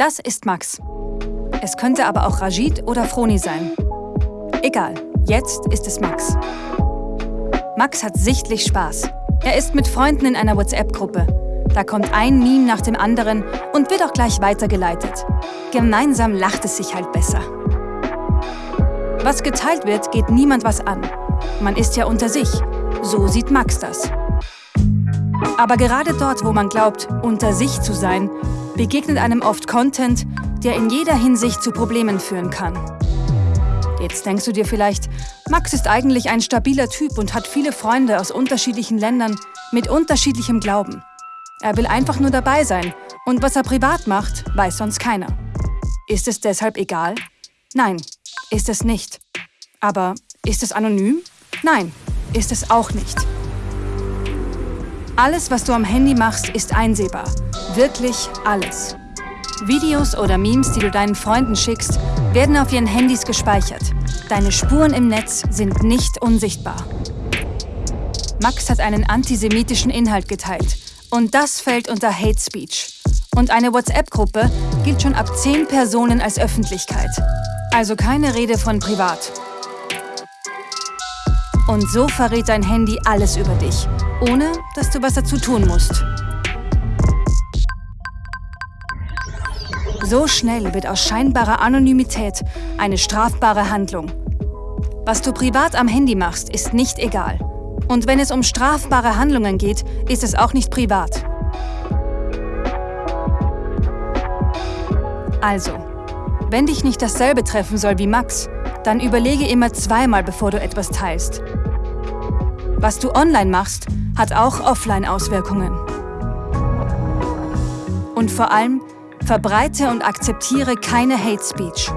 Das ist Max. Es könnte aber auch Rajid oder Froni sein. Egal, jetzt ist es Max. Max hat sichtlich Spaß. Er ist mit Freunden in einer WhatsApp-Gruppe. Da kommt ein Meme nach dem anderen und wird auch gleich weitergeleitet. Gemeinsam lacht es sich halt besser. Was geteilt wird, geht niemand was an. Man ist ja unter sich. So sieht Max das. Aber gerade dort, wo man glaubt, unter sich zu sein, begegnet einem oft Content, der in jeder Hinsicht zu Problemen führen kann. Jetzt denkst du dir vielleicht, Max ist eigentlich ein stabiler Typ und hat viele Freunde aus unterschiedlichen Ländern mit unterschiedlichem Glauben. Er will einfach nur dabei sein und was er privat macht, weiß sonst keiner. Ist es deshalb egal? Nein, ist es nicht. Aber ist es anonym? Nein, ist es auch nicht. Alles, was du am Handy machst, ist einsehbar. Wirklich alles. Videos oder Memes, die du deinen Freunden schickst, werden auf ihren Handys gespeichert. Deine Spuren im Netz sind nicht unsichtbar. Max hat einen antisemitischen Inhalt geteilt. Und das fällt unter Hate Speech. Und eine WhatsApp-Gruppe gilt schon ab 10 Personen als Öffentlichkeit. Also keine Rede von privat. Und so verrät dein Handy alles über dich, ohne dass du was dazu tun musst. So schnell wird aus scheinbarer Anonymität eine strafbare Handlung. Was du privat am Handy machst, ist nicht egal. Und wenn es um strafbare Handlungen geht, ist es auch nicht privat. Also, wenn dich nicht dasselbe treffen soll wie Max, dann überlege immer zweimal, bevor du etwas teilst. Was du online machst, hat auch offline Auswirkungen. Und vor allem, verbreite und akzeptiere keine Hate Speech.